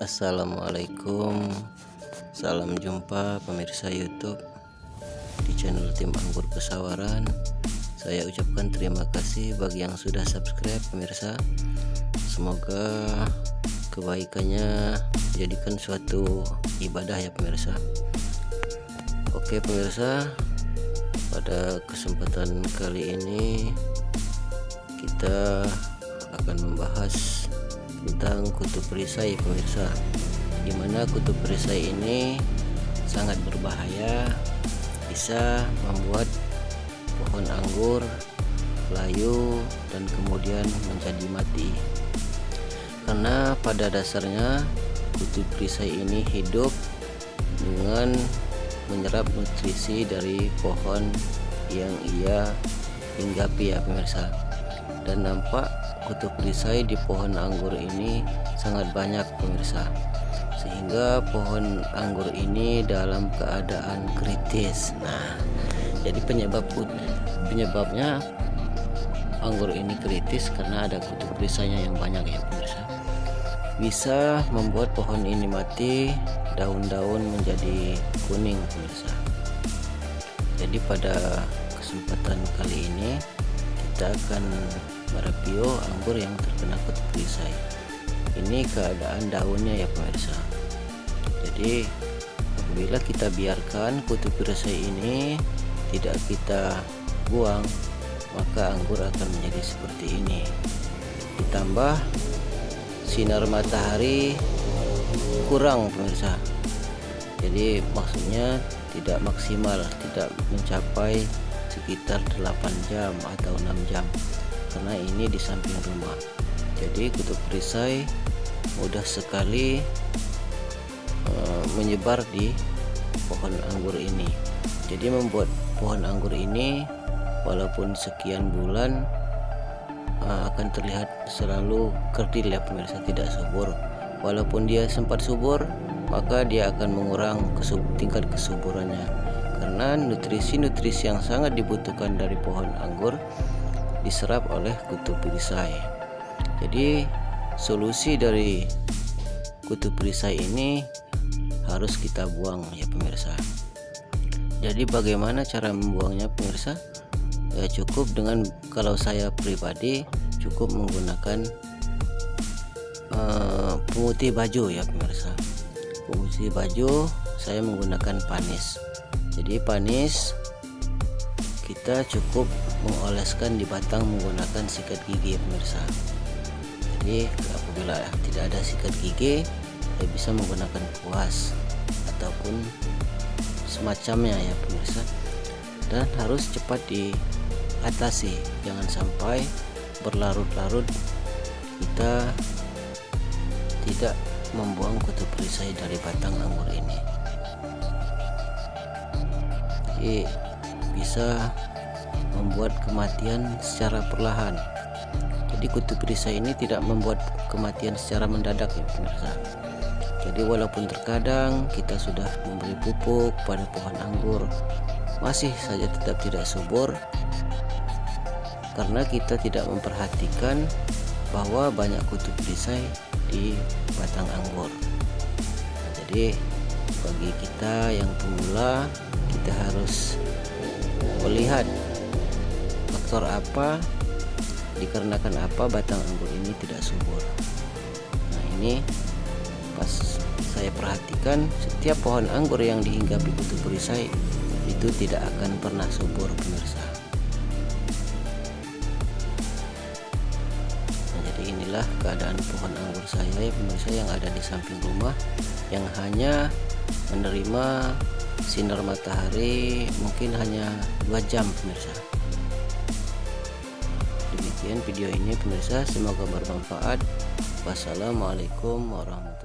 Assalamualaikum. Salam jumpa pemirsa youtube Di channel tim anggur pesawaran. Saya ucapkan terima kasih bagi yang sudah subscribe pemirsa. Semoga kebaikannya jadikan suatu ibadah ya pemirsa. Oke pemirsa Pada kesempatan kali ini Kita akan membahas tentang kutub perisai pemirsa. Di mana kutub perisai ini sangat berbahaya bisa membuat pohon anggur layu dan kemudian menjadi mati. Karena pada dasarnya kutub perisai ini hidup dengan menyerap nutrisi dari pohon yang ia hinggapi ya pemirsa. Dan nampak kutub perisai di pohon anggur ini sangat banyak pemirsa. Sehingga pohon anggur ini dalam keadaan kritis. Nah jadi penyebab penyebabnya anggur ini kritis karena ada kutub perisainya yang banyak ya pemirsa. Bisa membuat pohon ini mati daun-daun menjadi kuning pemirsa. Jadi pada kesempatan kali ini kita akan mereview anggur yang terkena perisai ini keadaan daunnya ya pemirsa. Jadi apabila kita biarkan kutub perisai ini tidak kita buang maka anggur akan menjadi seperti ini. Ditambah sinar matahari kurang pemirsa. Jadi maksudnya tidak maksimal tidak mencapai sekitar 8 jam atau 6 jam karena ini di samping rumah. Jadi kutub perisai mudah sekali uh, menyebar di pohon anggur ini. Jadi membuat pohon anggur ini walaupun sekian bulan uh, akan terlihat selalu kerdil ya pemirsa. Tidak subur walaupun dia sempat subur maka dia akan mengurang kesub tingkat kesuburannya. Karena nutrisi-nutrisi yang sangat dibutuhkan dari pohon anggur diserap oleh kutub perisai. Jadi solusi dari kutub perisai ini harus kita buang ya pemirsa. Jadi bagaimana cara membuangnya pemirsa? Ya cukup dengan kalau saya pribadi cukup menggunakan uh, pemutih baju ya pemirsa. Pemutih baju saya menggunakan panis. Jadi panis kita cukup mengoleskan di batang menggunakan sikat gigi pemirsa. Jadi apabila tidak ada sikat gigi kita bisa menggunakan kuas ataupun semacamnya ya pemirsa. Dan harus cepat diatasi. Jangan sampai berlarut-larut kita tidak membuang kutub perisai dari batang anggur ini. Jadi bisa membuat kematian secara perlahan. Jadi kutub perisai ini tidak membuat kematian secara mendadak ya pemirsa jadi walaupun terkadang kita sudah memberi pupuk pada pohon anggur masih saja tetap tidak subur karena kita tidak memperhatikan bahwa banyak kutub perisai di batang anggur. Nah, jadi bagi kita yang pemula kita harus melihat faktor apa dikarenakan apa batang anggur ini tidak subur. Nah ini pas saya perhatikan setiap pohon anggur yang dihinggapi kutu perisai itu tidak akan pernah subur pemirsa inilah keadaan pohon anggur saya ya pemirsa yang ada di samping rumah yang hanya menerima sinar matahari mungkin hanya dua jam pemirsa. Demikian video ini pemirsa. Semoga bermanfaat. Wassalamualaikum warahmatullahi